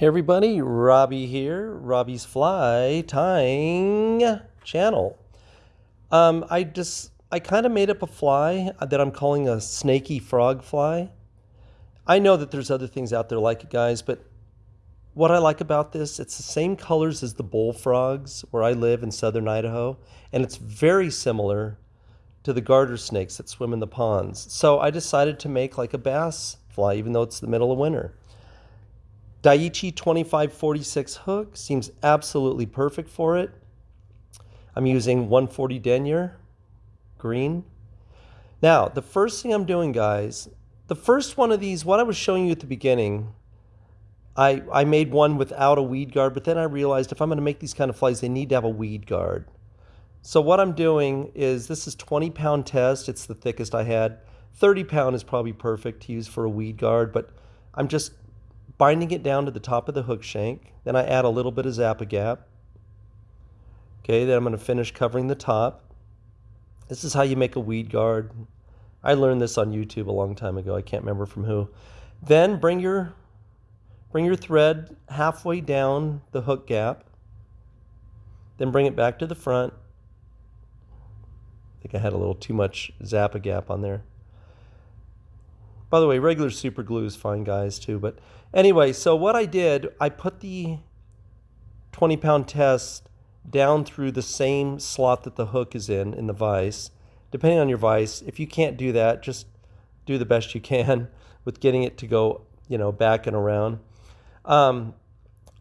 Hey everybody, Robbie here, Robbie's Fly Tying channel. Um, I just, I kind of made up a fly that I'm calling a snaky frog fly. I know that there's other things out there like it, guys, but what I like about this, it's the same colors as the bullfrogs where I live in southern Idaho, and it's very similar to the garter snakes that swim in the ponds. So I decided to make like a bass fly, even though it's the middle of winter. Daiichi 2546 hook seems absolutely perfect for it. I'm using 140 denier green. Now, the first thing I'm doing, guys, the first one of these, what I was showing you at the beginning, I, I made one without a weed guard, but then I realized if I'm going to make these kind of flies, they need to have a weed guard. So what I'm doing is, this is 20 pound test. It's the thickest I had. 30 pound is probably perfect to use for a weed guard, but I'm just binding it down to the top of the hook shank. Then I add a little bit of Zap-A-Gap. Okay, then I'm going to finish covering the top. This is how you make a weed guard. I learned this on YouTube a long time ago. I can't remember from who. Then bring your bring your thread halfway down the hook gap. Then bring it back to the front. I think I had a little too much Zap-A-Gap on there. By the way, regular super glue is fine, guys, too. But anyway, so what I did, I put the 20 pound test down through the same slot that the hook is in, in the vise. Depending on your vise, if you can't do that, just do the best you can with getting it to go, you know, back and around. Um,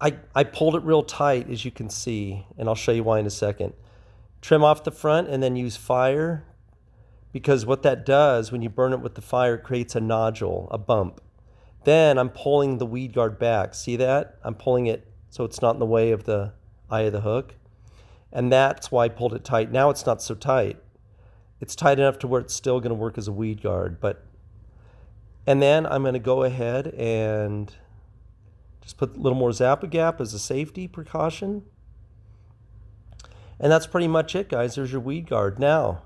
I, I pulled it real tight, as you can see, and I'll show you why in a second. Trim off the front and then use fire because what that does when you burn it with the fire it creates a nodule, a bump. Then I'm pulling the weed guard back. See that? I'm pulling it so it's not in the way of the eye of the hook. And that's why I pulled it tight. Now it's not so tight. It's tight enough to where it's still going to work as a weed guard. But And then I'm going to go ahead and just put a little more Zap-A-Gap as a safety precaution. And that's pretty much it, guys. There's your weed guard. Now,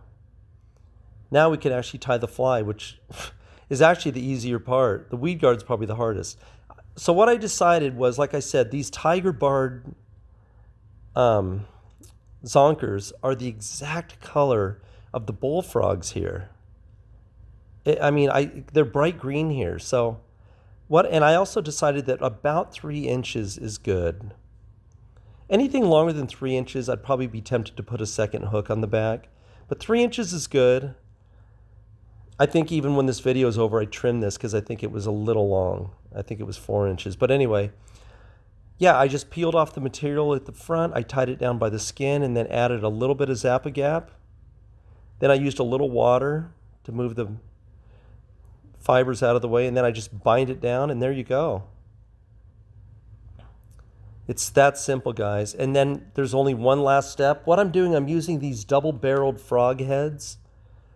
now we can actually tie the fly, which is actually the easier part. The weed guard is probably the hardest. So what I decided was, like I said, these tiger barred um, zonkers are the exact color of the bullfrogs here. It, I mean, I they're bright green here. So what? And I also decided that about three inches is good. Anything longer than three inches, I'd probably be tempted to put a second hook on the back. But three inches is good. I think even when this video is over, I trimmed this because I think it was a little long. I think it was four inches. But anyway, yeah, I just peeled off the material at the front. I tied it down by the skin and then added a little bit of Zap-A-Gap. Then I used a little water to move the fibers out of the way. And then I just bind it down and there you go. It's that simple, guys. And then there's only one last step. What I'm doing, I'm using these double-barreled frog heads,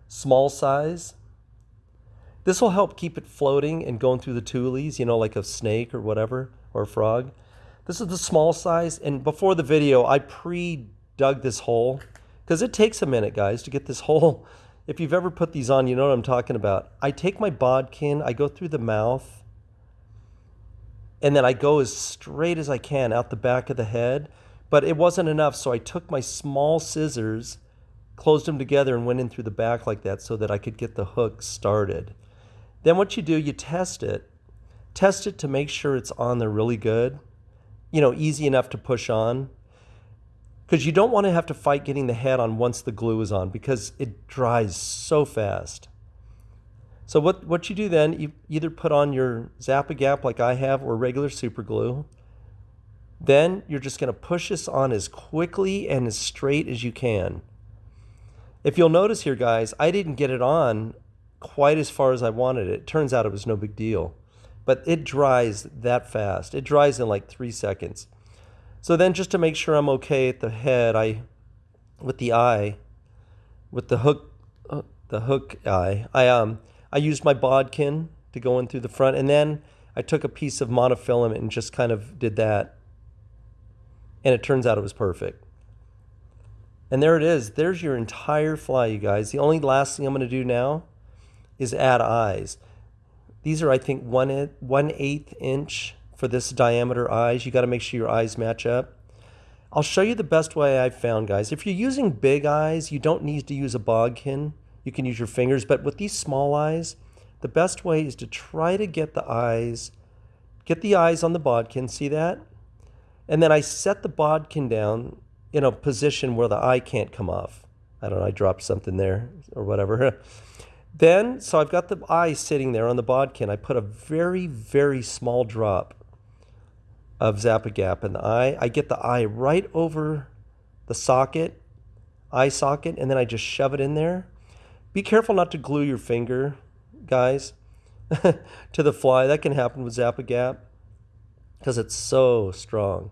small size. This will help keep it floating and going through the tules, you know, like a snake or whatever, or a frog. This is the small size, and before the video, I pre-dug this hole, because it takes a minute, guys, to get this hole. If you've ever put these on, you know what I'm talking about. I take my bodkin, I go through the mouth, and then I go as straight as I can out the back of the head, but it wasn't enough, so I took my small scissors, closed them together, and went in through the back like that so that I could get the hook started. Then what you do, you test it. Test it to make sure it's on there really good. You know, easy enough to push on. Because you don't want to have to fight getting the head on once the glue is on because it dries so fast. So what, what you do then, you either put on your Zap-A-Gap like I have or regular super glue. Then you're just going to push this on as quickly and as straight as you can. If you'll notice here, guys, I didn't get it on quite as far as I wanted it. Turns out it was no big deal. But it dries that fast. It dries in like three seconds. So then just to make sure I'm okay at the head, I, with the eye, with the hook, uh, the hook eye, I, um, I used my bodkin to go in through the front. And then I took a piece of monofilament and just kind of did that. And it turns out it was perfect. And there it is. There's your entire fly, you guys. The only last thing I'm going to do now is add eyes. These are, I think, one, one eighth inch for this diameter eyes. You got to make sure your eyes match up. I'll show you the best way I've found, guys. If you're using big eyes, you don't need to use a bodkin. You can use your fingers. But with these small eyes, the best way is to try to get the eyes, get the eyes on the bodkin. See that? And then I set the bodkin down in a position where the eye can't come off. I don't know, I dropped something there or whatever. then, so I've got the eye sitting there on the bodkin. I put a very, very small drop of Zap-A-Gap in the eye. I get the eye right over the socket, eye socket, and then I just shove it in there. Be careful not to glue your finger, guys, to the fly. That can happen with Zap-A-Gap because it's so strong.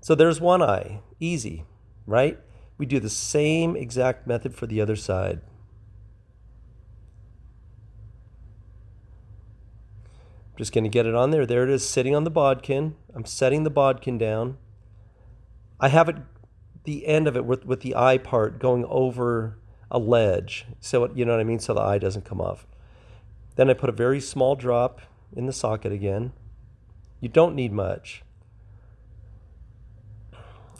So there's one eye, easy, right? We do the same exact method for the other side. I'm just going to get it on there. There it is sitting on the bodkin. I'm setting the bodkin down. I have it, the end of it with, with the eye part going over a ledge. So, it, you know what I mean? So the eye doesn't come off. Then I put a very small drop in the socket again. You don't need much.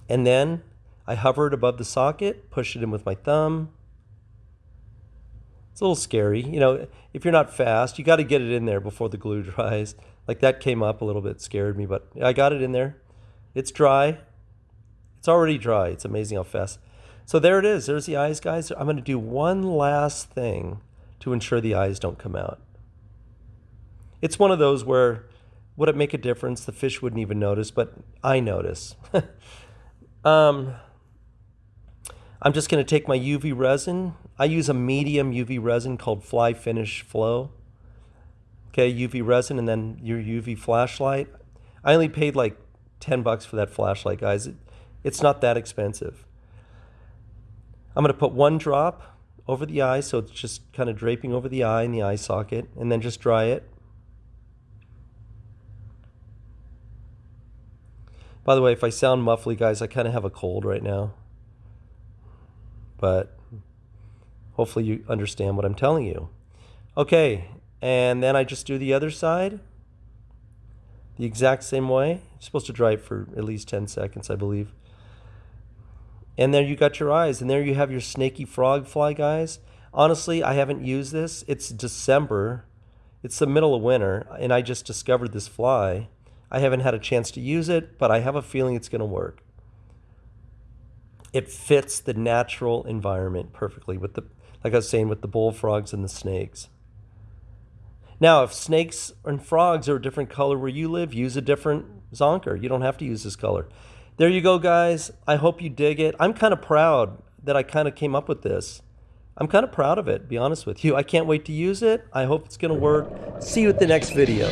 And then I hover it above the socket, push it in with my thumb. It's a little scary. You know, if you're not fast, you got to get it in there before the glue dries. Like that came up a little bit, scared me, but I got it in there. It's dry. It's already dry. It's amazing how fast. So there it is. There's the eyes, guys. I'm going to do one last thing to ensure the eyes don't come out. It's one of those where would it make a difference? The fish wouldn't even notice, but I notice. Um, I'm just going to take my UV resin. I use a medium UV resin called Fly Finish Flow. Okay, UV resin and then your UV flashlight. I only paid like 10 bucks for that flashlight, guys. It, it's not that expensive. I'm going to put one drop over the eye, so it's just kind of draping over the eye and the eye socket, and then just dry it. By the way, if I sound muffly, guys, I kind of have a cold right now. But hopefully you understand what I'm telling you. Okay, and then I just do the other side the exact same way. You're supposed to dry it for at least 10 seconds, I believe. And there you got your eyes. And there you have your snaky frog fly, guys. Honestly, I haven't used this. It's December. It's the middle of winter, and I just discovered this fly. I haven't had a chance to use it, but I have a feeling it's going to work. It fits the natural environment perfectly with the, like I was saying, with the bullfrogs and the snakes. Now, if snakes and frogs are a different color where you live, use a different zonker. You don't have to use this color. There you go, guys. I hope you dig it. I'm kind of proud that I kind of came up with this. I'm kind of proud of it, be honest with you. I can't wait to use it. I hope it's going to work. See you at the next video.